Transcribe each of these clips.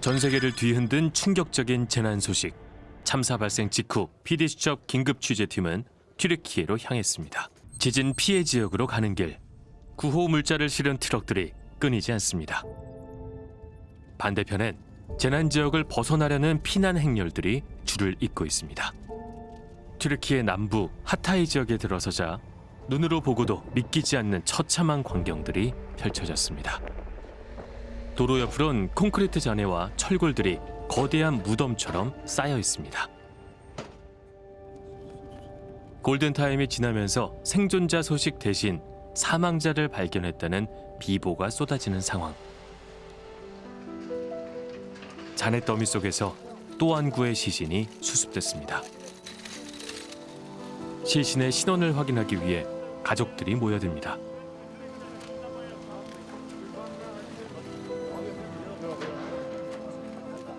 전 세계를 뒤흔든 충격적인 재난 소식. 참사 발생 직후 PD수첩 긴급 취재팀은 튀르키예로 향했습니다. 지진 피해 지역으로 가는 길. 구호 물자를 실은 트럭들이 끊이지 않습니다. 반대편엔 재난 지역을 벗어나려는 피난 행렬들이 줄을 잇고 있습니다. 튀르키예 남부 하타이 지역에 들어서자 눈으로 보고도 믿기지 않는 처참한 광경들이 펼쳐졌습니다. 도로 옆으론 콘크리트 잔해와 철골들이 거대한 무덤처럼 쌓여 있습니다. 골든타임이 지나면서 생존자 소식 대신 사망자를 발견했다는 비보가 쏟아지는 상황. 잔해 더미 속에서 또 한 구의 시신이 수습됐습니다. 시신의 신원을 확인하기 위해 가족들이 모여듭니다.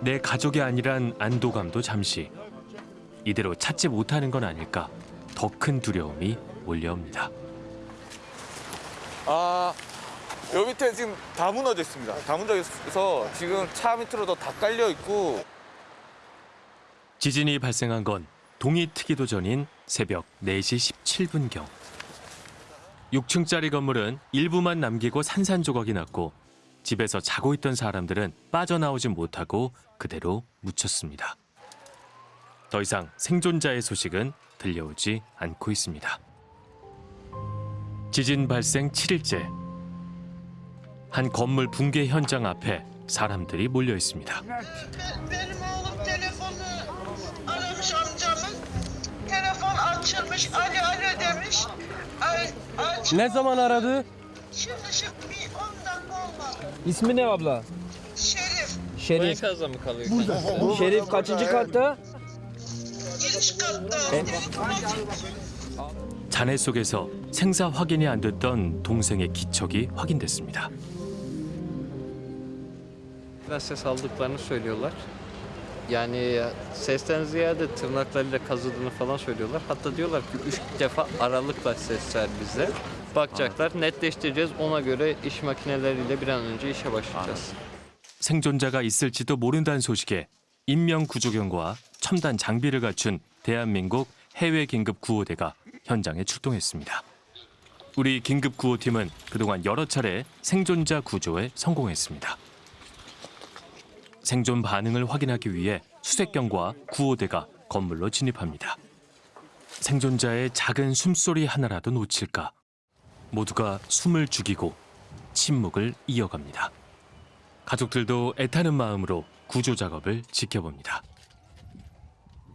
내 가족이 아니란 안도감도 잠시 이대로 찾지 못하는 건 아닐까 더 큰 두려움이 몰려옵니다. 아 여기 밑에 지금 다 무너져 있습니다. 다 무너져 있어서 지금 차 밑으로도 다 깔려 있고 지진이 발생한 건 동이 트기도 전인 새벽 4시 17분경. 6층짜리 건물은 일부만 남기고 산산조각이 났고 집에서 자고 있던 사람들은 빠져나오지 못하고 그대로 묻혔습니다. 더 이상 생존자의 소식은 들려오지 않고 있습니다. 지진 발생 7일째. 한 건물 붕괴 현장 앞에 사람들이 몰려 있습니다. Ne zaman aradı? Şimdi şimdi İsmi ne abla? Şerif. Şerif. Enkazda mı kalıyor? Şerif kaçıncı katta? Giriş katta. Telefon açılmış. 잔해 속에서 생사 확인이 안 됐던 동생의 기척이 확인됐습니다. Biraz ses aldıklarını söylüyorlar. Yani sesten ziyade tırnaklarıyla kazıdığını falan söylüyorlar. Hatta diyorlar ki üç defa aralıkla ses ver bize. Bakacaklar, netleştireceğiz. Ona göre iş makineleriyle bir an önce işe başlayacağız. 생존자가 있을지도 모른다는 소식에 인명 구조견과 첨단 장비를 갖춘 대한민국 해외 긴급 구호대가 현장에 출동했습니다. 우리 긴급 구호팀은 그동안 여러 차례 생존자 구조에 성공했습니다. 생존 반응을 확인하기 위해 수색견과 구호대가 건물로 진입합니다. 생존자의 작은 숨소리 하나라도 놓칠까 모두가 숨을 죽이고 침묵을 이어갑니다. 가족들도 애타는 마음으로 구조 작업을 지켜봅니다.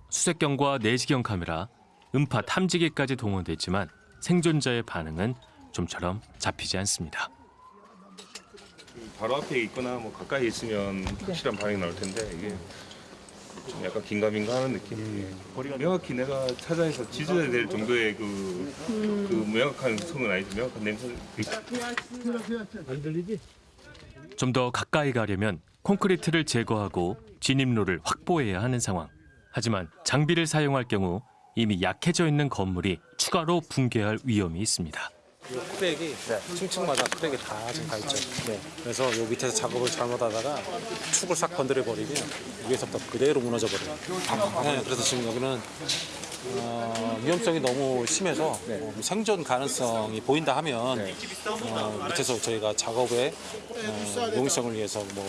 수색경과 내시경 카메라, 음파 탐지기까지 동원됐지만 생존자의 반응은 좀처럼 잡히지 않습니다. 바로 앞에 있거나 뭐 가까이 있으면 확실한 반응이 나올 텐데 이게 좀 약간 긴가민가 하는 느낌. 예. 명확히 내가 찾아내서 지져야 될 정도의 그, 그 명확한 성은 아니지 명확한 냄새. 좀더 가까이 가려면 콘크리트를 제거하고 진입로를 확보해야 하는 상황. 하지만 장비를 사용할 경우 이미 약해져 있는 건물이 추가로 붕괴할 위험이 있습니다. 이 크랙이 층층마다 크랙이 다 지금 가 있죠. 네. 그래서 요 밑에서 작업을 잘못하다가 축을 싹 건드려 버리면 위에서부터 그대로 무너져 버려요. 네, 그래서 지금 여기는 어, 위험성이 너무 심해서 어, 생존 가능성이 보인다 하면 어, 밑에서 저희가 작업에 어, 용이성을 위해서 뭐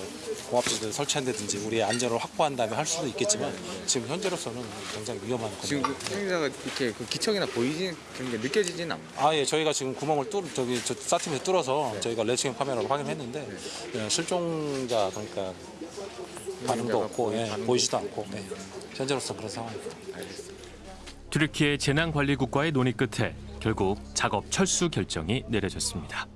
공합지대를 설치한다든지 우리의 안전을 확보한 다음에 할 수도 있겠지만 지금 현재로서는 굉장히 위험한 지금 겁니다. 그 이렇게 그 기척이나 보이진 그런 게 느껴지진 않아요. 아, 예, 저희가 지금 구멍을 뚫, 저기, 저, 사팀에서 뚫어서 저희가 레싱 카메라로 확인했는데, 예, 실종자, 그러니까, 반응도 없고, 예, 보이지도 않고, 예, 현재로서 그런 상황입니다. 튀르키예 재난관리국과의 논의 끝에 결국 작업 철수 결정이 내려졌습니다.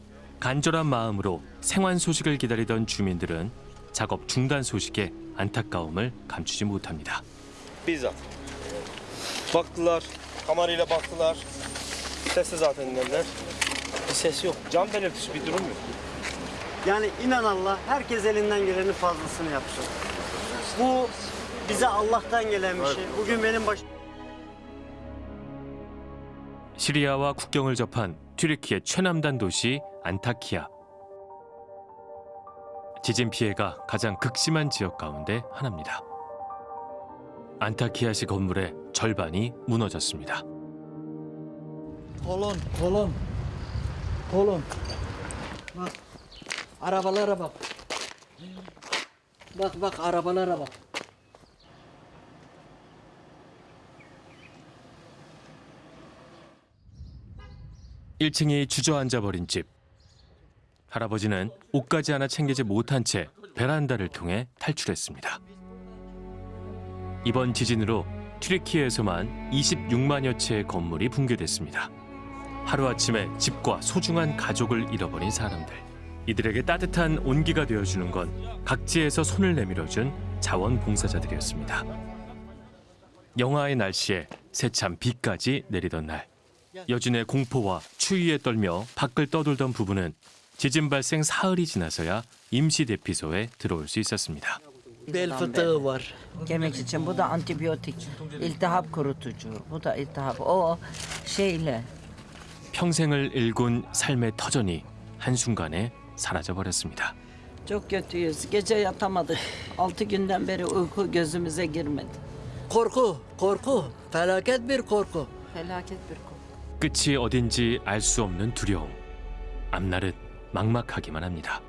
간절한 마음으로 생환 소식을 기다리던 주민들은 작업 중단 소식에 안타까움을 감추지 못합니다. bizzat. Baktılar, kamerayla baktılar. Sesi zaten dediler. Bir ses yok. Can belirtisi bir durum yok. Yani inan Allah herkes elinden gelenin fazlasını yapsın. Bu bize Allah'tan gelen bir şey. Bugün benim başım 시리아와 국경을 접한 튀르키예 최남단 도시 안타키아. 지진 피해가 가장 극심한 지역 가운데 하나입니다. 안타키아시 건물의 절반이 무너졌습니다. Kolon, kolon. Kolon. Bak. Arabalara. 1층이 주저앉아 버린 집. 할아버지는 옷까지 하나 챙기지 못한 채 베란다를 통해 탈출했습니다. 이번 지진으로 튀르키예에서만 26만여 채의 건물이 붕괴됐습니다. 하루아침에 집과 소중한 가족을 잃어버린 사람들. 이들에게 따뜻한 온기가 되어주는 건 각지에서 손을 내밀어준 자원봉사자들이었습니다. 영하의 날씨에 새참 비까지 내리던 날. 여진의 공포와 추위에 떨며 밖을 떠돌던 부부는 지진 발생 사흘이 지나서야 임시 대피소에 들어올 수 있었습니다. Bel fıtığı var. Kemik için bu da antibiyotik. İltihap kurutucu. Bu da iltihap. O şeyle 평생을 일군 삶의 터전이 한순간에 사라져 버렸습니다. çok kötüyüz. Gece yatamadık. Altı günden beri uyku gözümüze girmedi. Korku, korku. Felaket bir korku. Felaket bir korku. 끝이 어딘지 알 수 없는 두려움. 앞날은 막막하기만 합니다.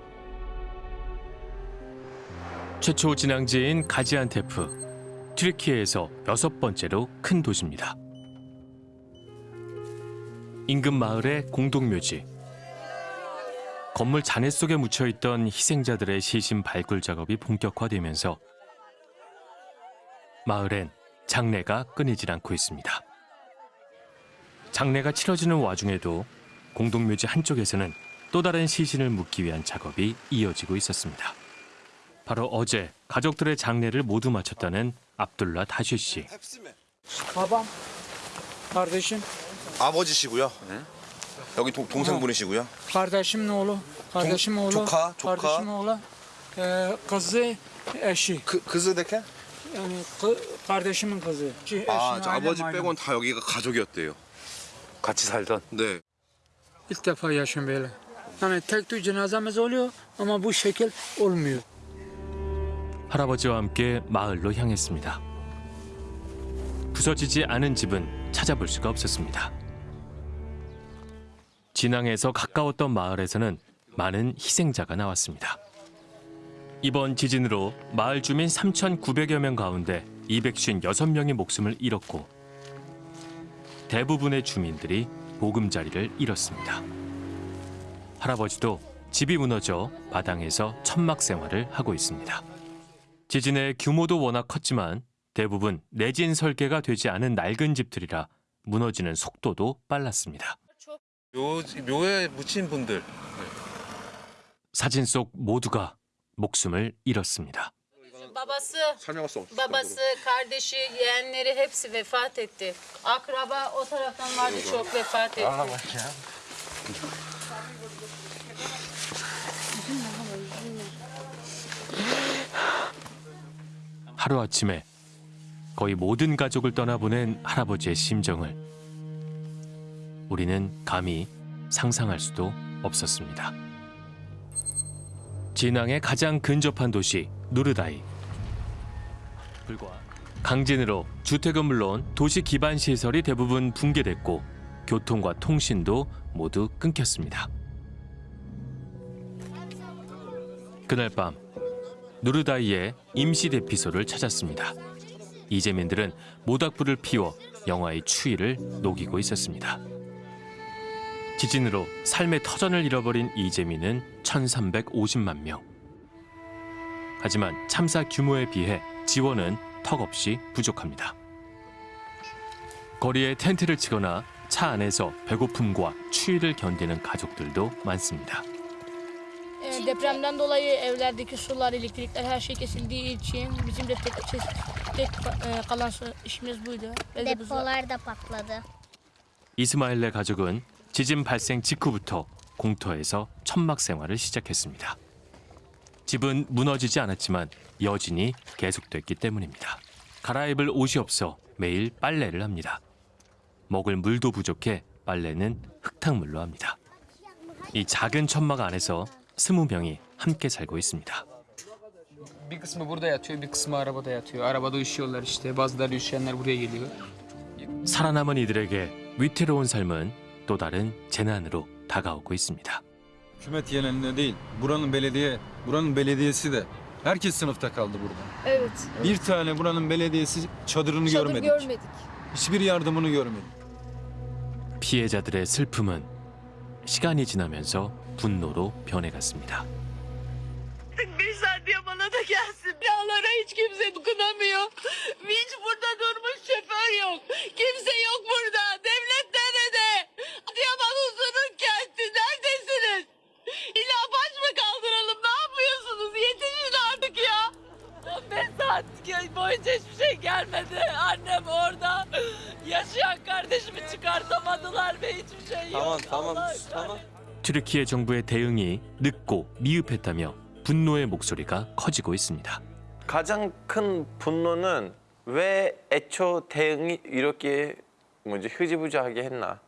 최초 진앙지인 가지안테프, 튀르키예에서 여섯 번째로 큰 도시입니다. 인근 마을의 공동묘지. 건물 잔해 속에 묻혀 있던 희생자들의 시신 발굴 작업이 본격화되면서 마을엔 장례가 끊이질 않고 있습니다. 장례가 치러지는 와중에도 공동묘지 한쪽에서는 또 다른 시신을 묻기 위한 작업이 이어지고 있었습니다. 바로 어제 가족들의 장례를 모두 마쳤다는 압둘라 다슈 씨. Babam. Kardeşim. 아버지시고요. 여기 동, 동생분이시고요. Kardeşimin oğlu. Kardeşim oğlu. 조카, 조카. Kardeşim oğlu. Ee, kızı, eşi. 그 그즈 데케? Yani kı- kardeşimin kızı. Eşi, 아, 아버지. 빼곤 다 여기가 가족이었대요. 같이 살던. 네. İlk defa yaşıyorum böyle. Yani tek tük cenazemiz oluyor ama bu şekil olmuyor. 할아버지와 함께 마을로 향했습니다. 부서지지 않은 집은 찾아볼 수가 없었습니다. 진앙에서 가까웠던 마을에서는 많은 희생자가 나왔습니다. 이번 지진으로 마을 주민 3,900여 명 가운데 256명이 목숨을 잃었고 대부분의 주민들이 보금자리를 잃었습니다. 할아버지도 집이 무너져 마당에서 천막 생활을 하고 있습니다. 지진의 규모도 워낙 컸지만 대부분 내진 설계가 되지 않은 낡은 집들이라 무너지는 속도도 빨랐습니다. 묘, 묘에 묻힌 분들 사진 속 모두가 목숨을 잃었습니다. Babası, 수 없어. babası, kardeşi, yeğenleri hepsi vefat etti. Akraba o taraftan vardı çok vefat etti. 하루아침에 거의 모든 가족을 떠나보낸 할아버지의 심정을 우리는 감히 상상할 수도 없었습니다. 진앙의 가장 근접한 도시 누르다이. 강진으로 주택은 물론 도시 기반 시설이 대부분 붕괴됐고 교통과 통신도 모두 끊겼습니다. 그날 밤 누르다이의 임시 대피소를 찾았습니다. 이재민들은 모닥불을 피워 영화의 추위를 녹이고 있었습니다. 지진으로 삶의 터전을 잃어버린 이재민은 1,350만 명. 하지만 참사 규모에 비해 지원은 턱없이 부족합니다. 거리에 텐트를 치거나 차 안에서 배고픔과 추위를 견디는 가족들도 많습니다. E, Depremden dolayı evlerdeki sular, elektrikler her şey kesildiği için bizim de tek, tek, tek e, kalan su- işimiz buydu. Ve de bu- Depolar da patladı. 이스마일의 가족은 지진 발생 직후부터 공터에서 천막 생활을 시작했습니다. 집은 무너지지 않았지만 여진이 계속됐기 때문입니다. 갈아입을 옷이 없어 매일 빨래를 합니다. 먹을 물도 부족해 빨래는 흙탕물로 합니다. 이 작은 천막 안에서 스무 명이 함께 살고 있습니다. Bir kısmı burada yatıyor, bir kısmı arabada yatıyor. Arabada üşüyorlar işte. Bazıları üşüyenler buraya geliyor. 살아남은 이들에게 위태로운 삶은 또 다른 재난으로 다가오고 있습니다. Hükümet yerine değil, buranın belediye, buranın belediyesi de herkes sınıfta kaldı burada. Evet. Bir tane buranın belediyesi çadırını Çadır görmedik. görmedik. Hiçbir yardımını görmedik. 피해자들의 슬픔은 시간이 지나면서 분노로 변해갔습니다. Bir saniye bana da gelsin. Binalara hiç kimse dokunamıyor. Hiç burada durmuş şoför yok. Kimse yok burada. Devlet saat boyunca hiçbir şey gelmedi. Annem orada. Yaşayan kardeşimi çıkartamadılar ve hiçbir şey yok. Tamam tamam Allah tamam. 튀르키예 정부의 대응이 늦고 미흡했다며 분노의 목소리가 커지고 있습니다. 가장 큰 분노는 왜 애초 대응이 이렇게 뭐지 흐지부지하게 했나?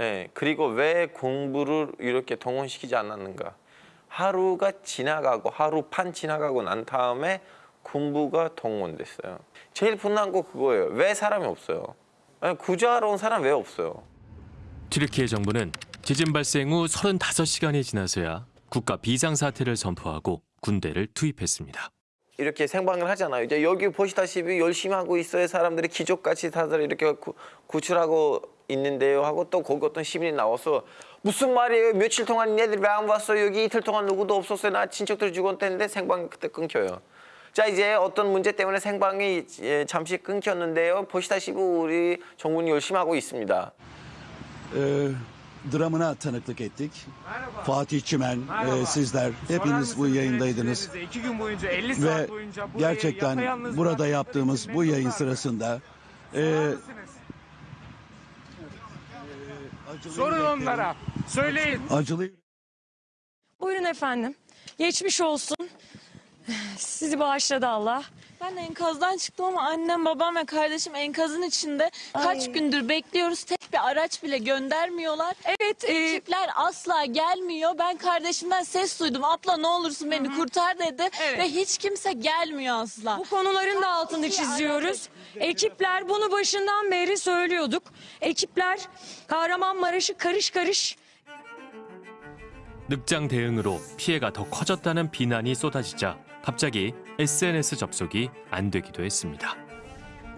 예, 그리고 왜 공부를 이렇게 동원시키지 않았는가? 하루가 지나가고 하루 반 지나가고 난 다음에 군부가 동원됐어요. 제일 분노한 거 그거예요. 왜 사람이 없어요? 아니, 구조하러 온 사람 왜 없어요? 튀르키예 정부는 지진 발생 후 35시간이 지나서야 국가 비상사태를 선포하고 군대를 투입했습니다. 이렇게 생방을 하잖아요. 이제 여기 보시다시피 열심히 하고 있어요. 사람들이 기적같이 다들 이렇게 구, 구출하고 있는데요. 하고 또 거기 어떤 시민이 나와서 무슨 말이에요? 며칠 동안 얘들 왜 안 왔어요? 여기 이틀 동안 누구도 없었어요. 나 친척들 죽었다는데 생방이 그때 끊겨요. 자 이제 어떤 문제 때문에 생방이 예, 잠시 끊겼는데요. 보시다시피 우리 정부는 열심히 하고 있습니다. e, dramına tanıklık ettik. Fatih Çimen, e, sizler hepiniz bu yayındaydınız. İki gün boyunca 50 Ve saat boyunca bu gerçekten yayını yapayalnız burada bıraktık. yaptığımız bu yayın sırasında e, Sorun onlara. Söyleyin. acılı Buyurun efendim. Geçmiş olsun. Sizi bağışladı Allah. Ben enkazdan çıktım ama annem, babam ve kardeşim enkazın içinde. Kaç Ay. gündür bekliyoruz. Tek bir araç bile göndermiyorlar. Evet. e, Ekipler asla gelmiyor. Ben kardeşimden ses duydum. Abla ne olursun beni kurtar dedi. Evet. Ve hiç kimse gelmiyor asla. Bu konuların da altını çiziyoruz. Ekipler bunu başından beri söylüyorduk. Ekipler Kahramanmaraş'ı karış karış 늑장 대응으로 피해가 더 커졌다는 비난이 쏟아지자 갑자기 SNS 접속이 안 되기도 했습니다.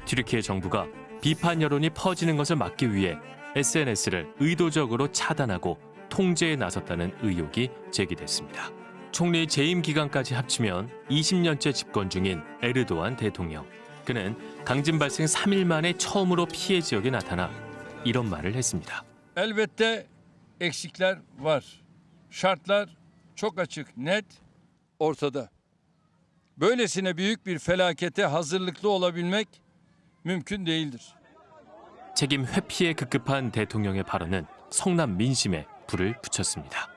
튀르키예 정부가 비판 여론이 퍼지는 것을 막기 위해 SNS를 의도적으로 차단하고 통제에 나섰다는 의혹이 제기됐습니다. 총리 재임 기간까지 합치면 20년째 집권 중인 에르도안 대통령. 그는 강진 발생 3일 만에 처음으로 피해 지역에 나타나 이런 말을 했습니다. Elbette var. Şartlar çok açık, net, ortada. Böylesine büyük bir felakete hazırlıklı olabilmek mümkün değildir. 책임 회피에 급급한 대통령의 발언은 성남 민심에 불을 붙였습니다.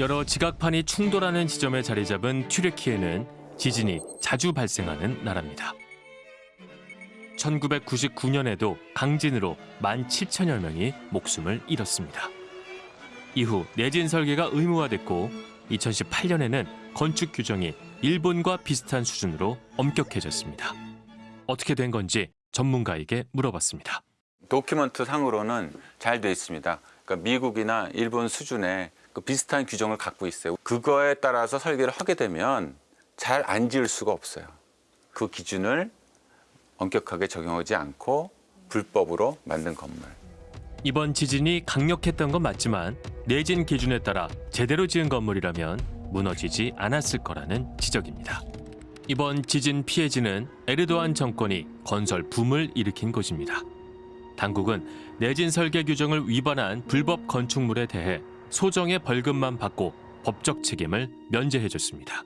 여러 지각판이 충돌하는 지점에 자리 잡은 튀르키예는 지진이 자주 발생하는 나라입니다. 1999년에도 강진으로 1만 7천여 명이 목숨을 잃었습니다. 이후 내진 설계가 의무화됐고 2018년에는 건축 규정이 일본과 비슷한 수준으로 엄격해졌습니다. 어떻게 된 건지 전문가에게 물어봤습니다. 도큐먼트 상으로는 잘 돼 있습니다. 그러니까 미국이나 일본 수준의 그 비슷한 규정을 갖고 있어요. 그거에 따라서 설계를 하게 되면 잘 안 지을 수가 없어요. 그 기준을 엄격하게 적용하지 않고 불법으로 만든 건물. 이번 지진이 강력했던 건 맞지만 내진 기준에 따라 제대로 지은 건물이라면 무너지지 않았을 거라는 지적입니다. 이번 지진 피해지는 에르도안 정권이 건설 붐을 일으킨 곳입니다. 당국은 내진 설계 규정을 위반한 불법 건축물에 대해 소정의 벌금만 받고 법적 책임을 면제해줬습니다.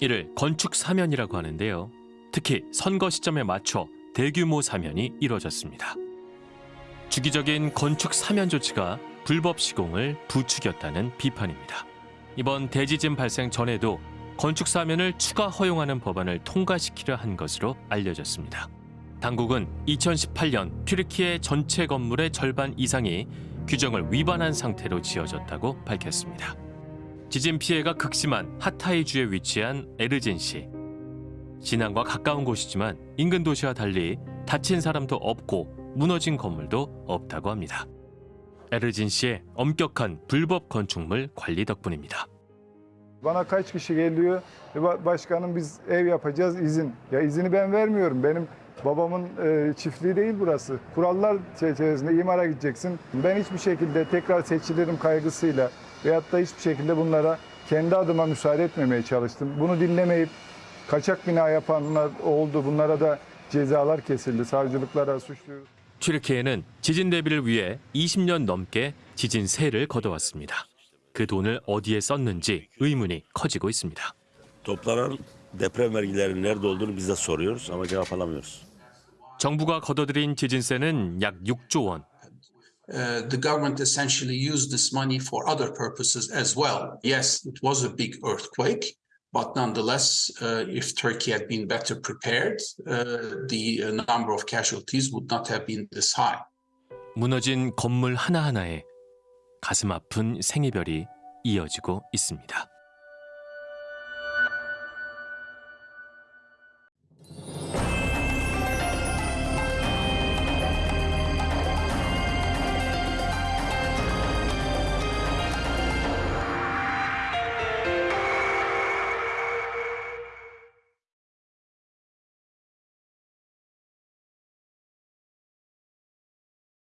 이를 건축 사면이라고 하는데요. 특히 선거 시점에 맞춰 대규모 사면이 이뤄졌습니다. 주기적인 건축 사면 조치가 불법 시공을 부추겼다는 비판입니다. 이번 대지진 발생 전에도 건축 사면을 추가 허용하는 법안을 통과시키려 한 것으로 알려졌습니다. 당국은 2018년 튀르키예 전체 건물의 절반 이상이 규정을 위반한 상태로 지어졌다고 밝혔습니다. 지진 피해가 극심한 하타이주에 위치한 에르진시. 진앙과 가까운 곳이지만 인근 도시와 달리 다친 사람도 없고 무너진 건물도 없다고 합니다. 에르진시의 엄격한 불법 건축물 관리 덕분입니다. Bana kaç kişi geliyor? E, ba- Başkanım biz ev yapacağız izin. Ya izini ben vermiyorum. Benim babamın e, çiftliği değil burası. Kurallar çerçevesinde imara gideceksin. Ben hiçbir şekilde tekrar seçilirim kaygısıyla veyahut da hiçbir şekilde bunlara kendi adıma müsaade etmemeye çalıştım. Bunu dinlemeyip kaçak bina yapanlar oldu. Bunlara da cezalar kesildi. Savcılıklara suçluyoruz. 튀르키예는 지진 대비를 위해 20년 넘게 지진 세를 걷어왔습니다. 그 돈을 어디에 썼는지 의문이 커지고 있습니다. Toplanan deprem vergilerinin nerede olduğunu biz de soruyoruz ama cevap alamıyoruz. 정부가 걷어들인 지진세는 약 6조 원. uh, the government essentially used this money for other purposes as well. Yes, it was a big earthquake, but nonetheless, uh, if Turkey had been better prepared, uh, the uh, number of casualties would not have been this high. 무너진 건물 하나하나에 가슴 아픈 생이별이 이어지고 있습니다.